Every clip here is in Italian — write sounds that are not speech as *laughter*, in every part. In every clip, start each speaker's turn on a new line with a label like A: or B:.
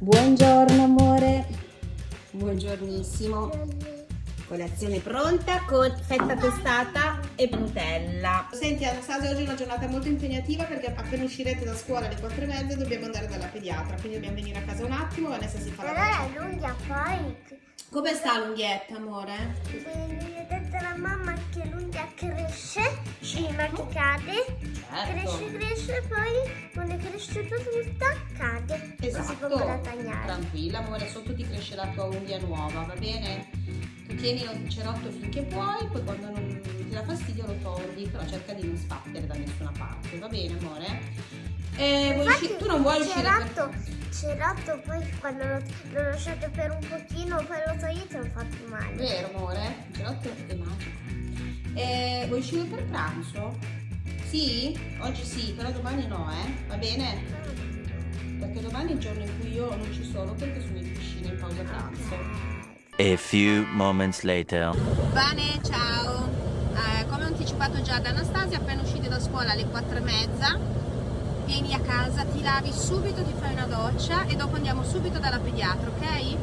A: Buongiorno amore. Buongiornissimo. Colazione pronta con fetta tostata e Nutella.
B: Senti Anastasia, oggi è una giornata molto impegnativa perché appena uscirete da scuola alle 4 e mezza dobbiamo andare dalla pediatra, quindi dobbiamo venire a casa un attimo, Vanessa si fa la
C: è l'unghia poi.
B: Come sta l'unghietta, amore?
C: Mi ha detto la mamma che l'unghia cresce, prima che cade,
B: Certo.
C: cresce, cresce, poi quando è cresciuta tutta cade. Tagliare.
B: Tranquilla, amore, sotto ti cresce la tua unghia nuova, va bene? Tu tieni il cerotto finché puoi, poi quando non ti dà fastidio lo togli, però cerca di non sbattere da nessuna parte, va bene, amore? E vuoi
C: Infatti,
B: tu non vuoi uscire per...
C: cerotto, cerotto poi quando lo, lo lasciate per un pochino, poi lo togliete non fa più male.
B: Vero, amore? Il cerotto è magico. E vuoi uscire per pranzo? Sì? Oggi sì, però domani no, eh? Va bene? Perché domani è il giorno in cui io non ci sono perché sono in piscina in pausa pranzo.
D: A few moments later.
A: Vane, ciao. Eh, come anticipato già da Anastasia, appena uscite da scuola alle 4 e mezza, vieni a casa, ti lavi subito, ti fai una doccia e dopo andiamo subito dalla pediatra, ok?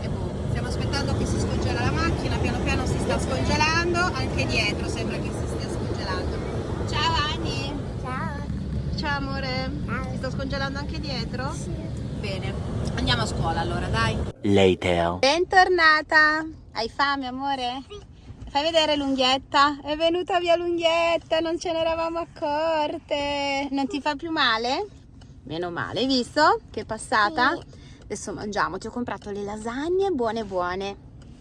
A: Eh, boh, stiamo aspettando che si scongela la macchina, piano piano si sta scongelando, anche dietro sembra che si stia scongelando. Ciao Ani!
C: Ciao.
A: Ciao amore! Si sta scongelando anche dietro?
C: Sì.
A: Bene, andiamo a scuola allora, dai.
D: Later.
A: Bentornata! Hai fame, amore? Fai vedere l'unghietta? È venuta via l'unghietta, non ce ne eravamo accorte. Non ti fa più male? Meno male, hai visto? Che è passata? Adesso mangiamo, ti ho comprato le lasagne buone buone.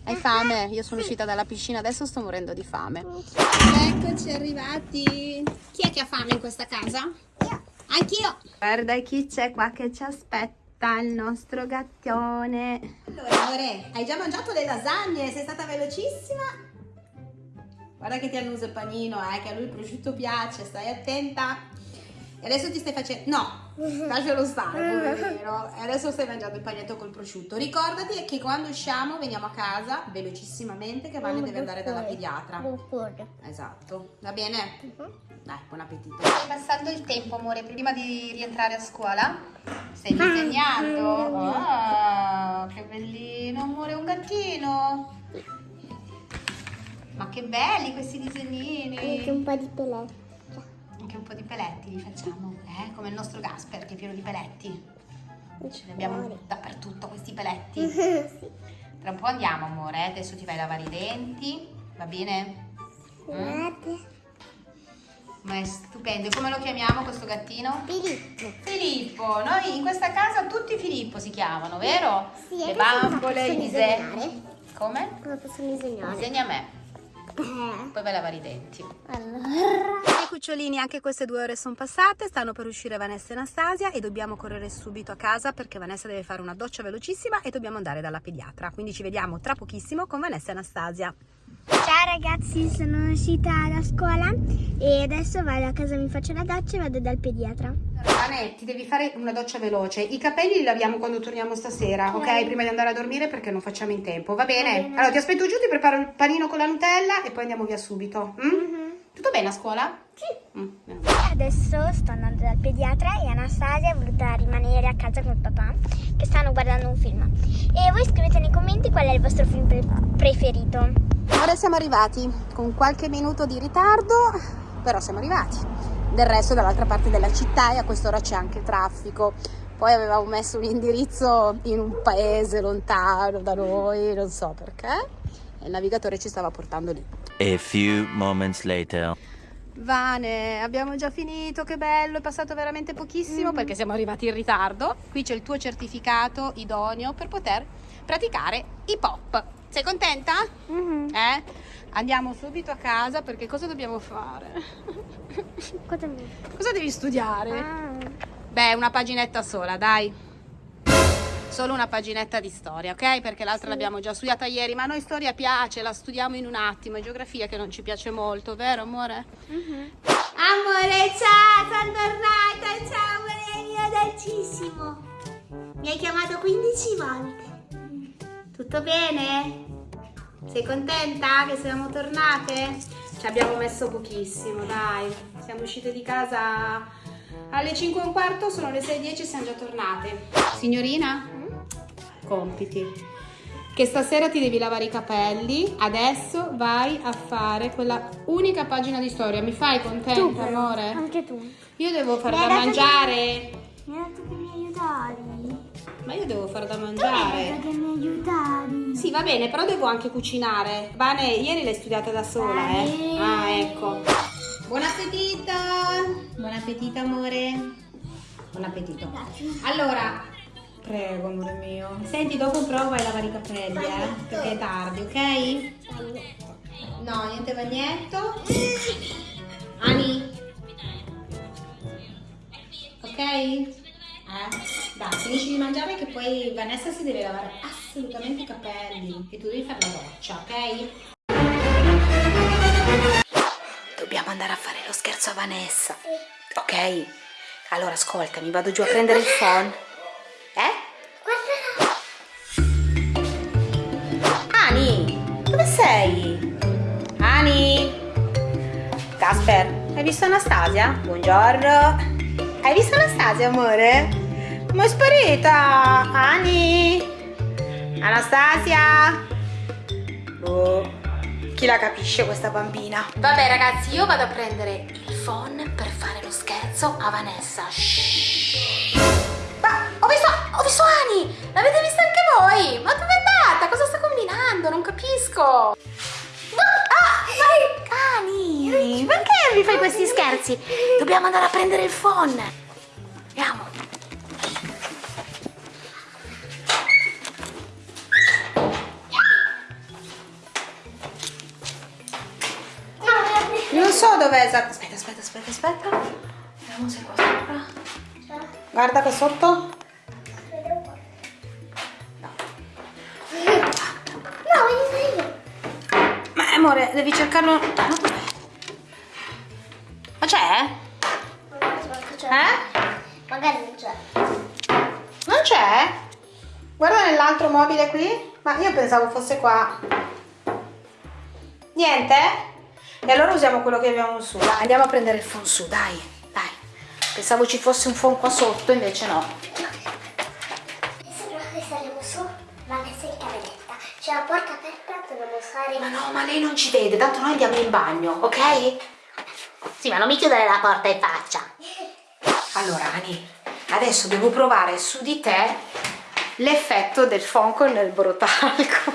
A: Hai fame? Io sono uscita dalla piscina, adesso sto morendo di fame. Eccoci arrivati. Chi è che ha fame in questa casa?
C: Io.
A: Anch'io. Guarda chi c'è qua che ci aspetta, il nostro gattone. Allora, amore, hai già mangiato le lasagne? Sei stata velocissima? Guarda che ti annusa il panino, eh, che a lui il prosciutto piace, stai attenta. E adesso ti stai facendo... No, *laughs* lascialo stare, poverino. E adesso stai mangiando il pagnetto col prosciutto. Ricordati che quando usciamo veniamo a casa, velocissimamente, che Vane deve andare dalla pediatra. Esatto, va bene?
C: Mhm.
A: Dai, buon appetito. Stai passando il tempo, amore, prima di rientrare a scuola? Stai disegnando? Ah, che bellino, amore, un gattino. Ma che belli questi disegnini.
C: Anche un po' di peletti.
A: Anche un po' di peletti li facciamo, eh? Come il nostro Gasper che è pieno di peletti. Ce li abbiamo dappertutto questi peletti. *laughs*
C: sì.
A: Tra un po' andiamo, amore, eh? adesso ti vai a lavare i denti, va bene?
C: Guardate.
A: Ma è stupendo. E come lo chiamiamo questo gattino?
C: Filippo.
A: Filippo. Noi in questa casa tutti Filippo si chiamano, vero?
C: Sì,
A: Le bambole, i disegni. Come?
C: Come posso disegnare?
A: Disegna a me,
C: Eh.
A: poi vai a lavare i denti.
C: Allora.
A: Dai cucciolini, anche queste due ore sono passate, stanno per uscire Vanessa e Anastasia e dobbiamo correre subito a casa perché Vanessa deve fare una doccia velocissima e dobbiamo andare dalla pediatra. Quindi ci vediamo tra pochissimo con Vanessa e Anastasia.
C: Ciao ragazzi, sono uscita da scuola e adesso vado a casa, mi faccio la doccia e vado dal pediatra.
B: Vanetti, devi fare una doccia veloce. I capelli li laviamo quando torniamo stasera, ok? Prima di andare a dormire perché non facciamo in tempo, va bene?
C: Va bene.
B: Allora ti aspetto giù, ti preparo il panino con la Nutella e poi andiamo via subito. mm?
C: Mhm.
B: Tutto bene a scuola?
C: Sì.
B: Mm.
C: Adesso sto andando dal pediatra e Anastasia è voluta rimanere a casa con papà che stanno guardando un film. E voi scrivete nei commenti qual è il vostro film pre- preferito.
A: Ora siamo arrivati con qualche minuto di ritardo, però siamo arrivati. Del resto dall'altra parte della città e a quest'ora c'è anche traffico. Poi avevamo messo un indirizzo in un paese lontano da noi, non so perché, e il navigatore ci stava portando lì.
D: A few moments later.
A: Vane, abbiamo già finito, che bello, è passato veramente pochissimo perché siamo arrivati in ritardo. Qui c'è il tuo certificato idoneo per poter praticare i pop. Sei contenta? Eh? Andiamo subito a casa perché cosa dobbiamo fare?
C: Cosa.
A: Cosa devi studiare?
C: Ah,
A: Beh, una paginetta sola, dai. Solo una paginetta di storia, ok? Perché l'altra l'abbiamo già studiata ieri, ma a noi storia piace, la studiamo in un attimo. È geografia che non ci piace molto, vero amore? Amore, ciao, sono tornata, ciao amore mio dolcissimo. Mi hai chiamato 15 volte. Tutto bene? Sei contenta che siamo tornate? Ci abbiamo messo pochissimo, dai. Siamo uscite di casa Alle 5 e un quarto sono le 6.10 siamo già tornate. Signorina? Compiti. Che stasera ti devi lavare i capelli. Adesso vai a fare quella unica pagina di storia. Mi fai contenta, amore?
C: Anche tu.
A: Io devo fare
C: Mi
A: da mangiare.
C: Mi hai detto che mi aiutavi.
A: Ma io devo fare da
C: Tu mi hai
A: mangiare.
C: detto che mi aiutavi.
A: Sì, va bene, però devo anche cucinare. Vane, ieri l'hai studiata da sola, eh?
C: Vane.
A: Ah, ecco. Buon appetito! Buon appetito, amore. Buon appetito.
C: Grazie.
A: Allora, prego, amore mio. Senti, dopo prova a lavare i capelli, eh? Perché è tardi, ok? No, niente bagnetto. Ani. Ok? Eh? Dai, finisci di mangiare che poi Vanessa si deve lavare assolutamente i capelli e tu devi fare la doccia, ok? Dobbiamo andare a fare lo scherzo a Vanessa. Ok? Allora ascoltami, vado giù a prendere il phone. Eh? Ani, dove sei? Ani? Casper, hai visto Anastasia? Buongiorno. Hai visto Anastasia, amore? Ma è sparita! Ani? Anastasia? Boh. Chi la capisce questa bambina? Vabbè ragazzi, io vado a prendere il phone per fare lo scherzo a Vanessa. Shhh. Ma ho visto, ho visto Ani! L'avete vista anche voi? Ma dove è andata? Cosa sta combinando? Non capisco. Ah, ma- Ani! Perché mi fai questi scherzi? Dobbiamo andare a prendere il phone. Andiamo. Non so dov'è esatto. Aspetta, aspetta, aspetta, aspetta. Vediamo se è qua sopra. Guarda qua sotto. Amore, devi cercarlo. Ma c'è? Eh?
C: Magari non c'è.
A: Non c'è? Guarda nell'altro mobile qui. Ma io pensavo fosse qua. Niente? E allora usiamo quello che abbiamo su. Dai, andiamo a prendere il phone su, dai, dai. Pensavo ci fosse un phone qua sotto, invece no.
C: Però che saremo su, Vanessa in cameretta. C'è la porta stare
A: Ma no, ma lei non ci vede, tanto noi andiamo in bagno, ok? Sì, ma non mi chiudere la porta in faccia. Allora, Ani, adesso devo provare su di te l'effetto del phone con il borotalco.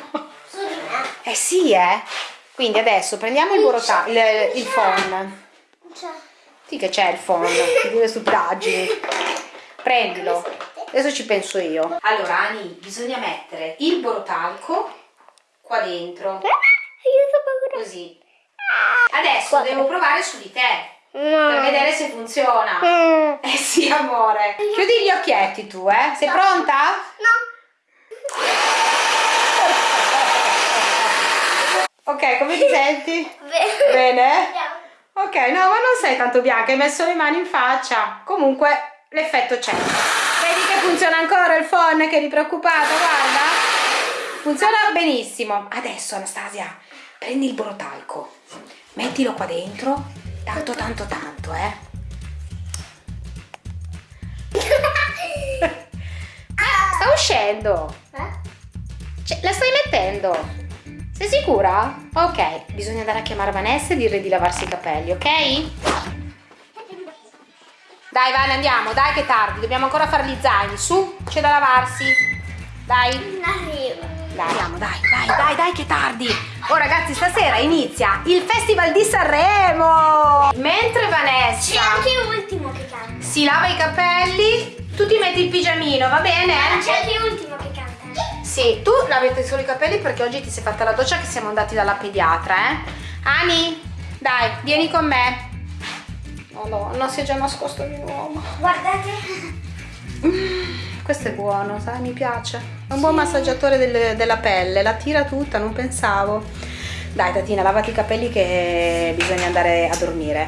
C: su di me.
A: Eh sì, eh. Quindi adesso prendiamo il borotalco, il, il
C: c'è.
A: Sì che c'è il phone, di due stupidaggini. Prendilo. Adesso ci penso io. Allora, Ani, bisogna mettere il borotalco qua dentro.
C: Paura.
A: Così. Adesso devo provare su di te per vedere se funziona.
C: Mm.
A: Eh sì, amore. Chiudi gli occhietti tu, eh? Sei pronta?
C: No.
A: Ok, come ti senti?
C: Bene.
A: Bene? Ok, no, ma non sei tanto bianca, hai messo le mani in faccia. Comunque, l'effetto c'è. Vedi che funziona ancora il phone, che eri preoccupata, guarda. Funziona benissimo. Adesso, Anastasia, prendi il borotalco, mettilo qua dentro, tanto, tanto, tanto, eh. Ah, *laughs* sta uscendo.
C: Eh?
A: Cioè, la stai mettendo? Sei sicura? Ok, bisogna andare a chiamare Vanessa e dirle di lavarsi i capelli, ok? Dai, Vane, andiamo, dai che è tardi, dobbiamo ancora fare gli zaini, su, c'è da lavarsi. Dai,
C: Arrivo.
A: Dai, andiamo, dai, dai, dai, dai che tardi. Oh ragazzi, stasera inizia il Festival di Sanremo. Mentre
C: C'è
A: Vanessa
C: anche ultimo che canta.
A: si lava i capelli, tu ti metti il pigiamino, va bene?
C: C'è anche ultimo che canta.
A: Sì, tu lavate solo i capelli perché oggi ti sei fatta la doccia che siamo andati dalla pediatra, eh? Ani, dai, vieni con me. Madonna, si è già nascosto di nuovo.
C: Guardate. *laughs*
A: Questo è buono, sai, mi piace. È un buon massaggiatore del- della pelle, la tira tutta, non pensavo. Dai, Tatina, lavati i capelli che bisogna andare a dormire.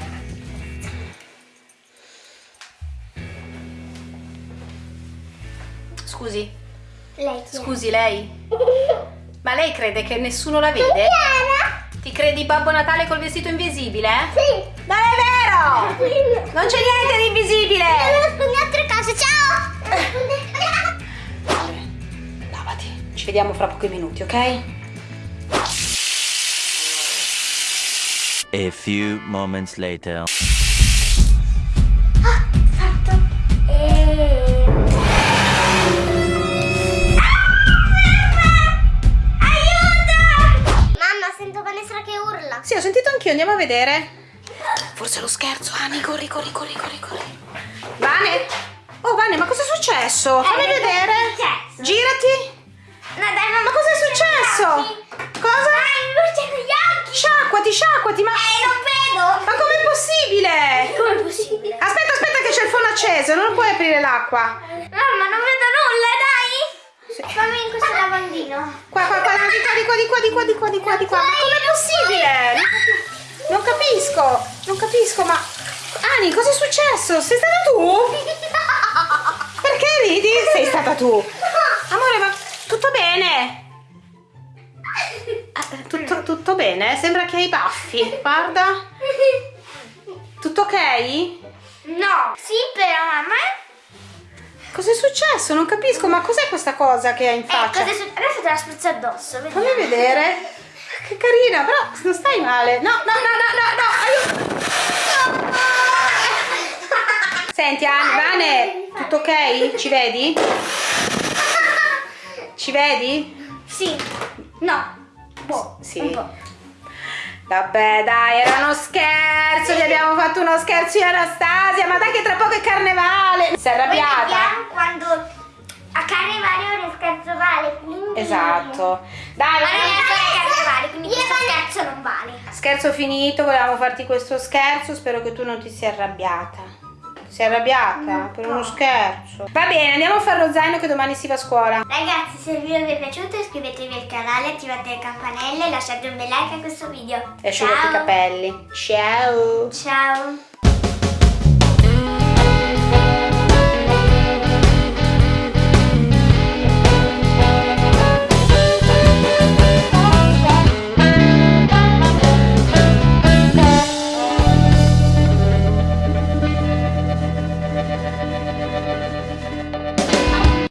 A: Scusi,
C: Lei
A: scusi lei? Ma lei crede che nessuno la vede? Ti credi Babbo Natale col vestito invisibile?
C: Sì.
A: Non è vero! Non c'è niente di invisibile!
C: Devo nasconderti a casa, ciao! *laughs*
A: Ci vediamo fra pochi minuti, ok?
D: A few moments later.
C: Fatto. E... Aiuto! Mamma, sento Vanessa che urla.
A: Sì, ho sentito anch'io, andiamo a vedere. Forse è lo scherzo, Ani, corri, corri, corri, corri, corri. Vane? Oh, Vane, ma cosa è successo? Fammi
C: Eh, cosa è
A: vedere.
C: successo?
A: Girati.
C: No, dai, mamma.
A: Ma cosa è successo? Cosa?
C: Dai, luce con gli occhi.
A: Sciacquati, sciacquati, ma...
C: Eh, non vedo.
A: Ma com'è possibile?
C: Come è possibile?
A: Aspetta, aspetta che c'è il forno acceso, non puoi aprire l'acqua.
C: Mamma, non vedo nulla, dai.
A: Sì.
C: Fammi in questo lavandino.
A: Qua, qua, qua, di qua, di qua, di qua, di qua, di qua, di qua, di qua. Ma com'è possibile? Non capisco, non capisco, ma... Ani, cosa è successo? Sei stata tu? *laughs* Perché ridi? Sei stata tu. Bene? Sembra che hai i baffi. Guarda. Tutto ok?
C: No. Sì, però, mamma.
A: Cos'è successo? Non capisco, ma cos'è questa cosa che hai in
C: Eh,
A: faccia?
C: successo? Adesso te la spruzzo addosso, vedi?
A: Fammi vedere. Che carina, però non stai male. No, no, no, no, no, no, aiuto. Senti, Anne, Vane, tutto ok? Ci vedi? Ci vedi?
C: Sì. No. Boh.
A: Sì.
C: Un po'.
A: Vabbè, dai, era uno scherzo. Ti abbiamo fatto uno scherzo io e Anastasia. Ma dai, che tra poco è carnevale. Sei
C: Poi
A: arrabbiata?
C: quando a carnevale ora è scherzo vale, quindi...
A: Esatto. Dai,
C: Ma non è carnevale, quindi questo scherzo non vale.
A: Scherzo finito, volevamo farti questo scherzo, spero che tu non ti sia arrabbiata. Sei arrabbiata per uno scherzo? Va bene, andiamo a fare lo zaino che domani si va a scuola.
C: Ragazzi, se il video vi è piaciuto iscrivetevi al canale, attivate le campanelle e lasciate un bel like a questo video.
A: E asciugati i capelli. Ciao!
C: Ciao.